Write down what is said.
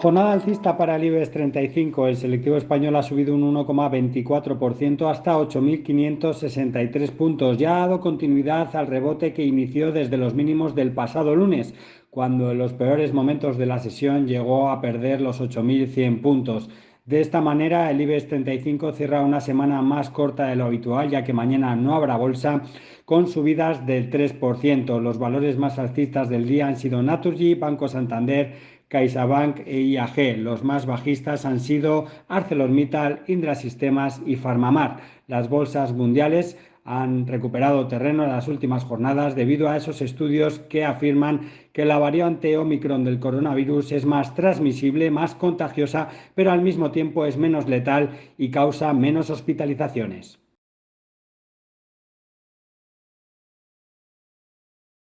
Jornada alcista para el IBEX 35. El selectivo español ha subido un 1,24% hasta 8.563 puntos. Ya ha dado continuidad al rebote que inició desde los mínimos del pasado lunes, cuando en los peores momentos de la sesión llegó a perder los 8.100 puntos. De esta manera, el IBEX 35 cierra una semana más corta de lo habitual, ya que mañana no habrá bolsa, con subidas del 3%. Los valores más alcistas del día han sido Naturgy, Banco Santander, CaixaBank e IAG. Los más bajistas han sido ArcelorMittal, Indra Sistemas y Farmamar. Las bolsas mundiales han recuperado terreno en las últimas jornadas debido a esos estudios que afirman que la variante Omicron del coronavirus es más transmisible, más contagiosa, pero al mismo tiempo es menos letal y causa menos hospitalizaciones.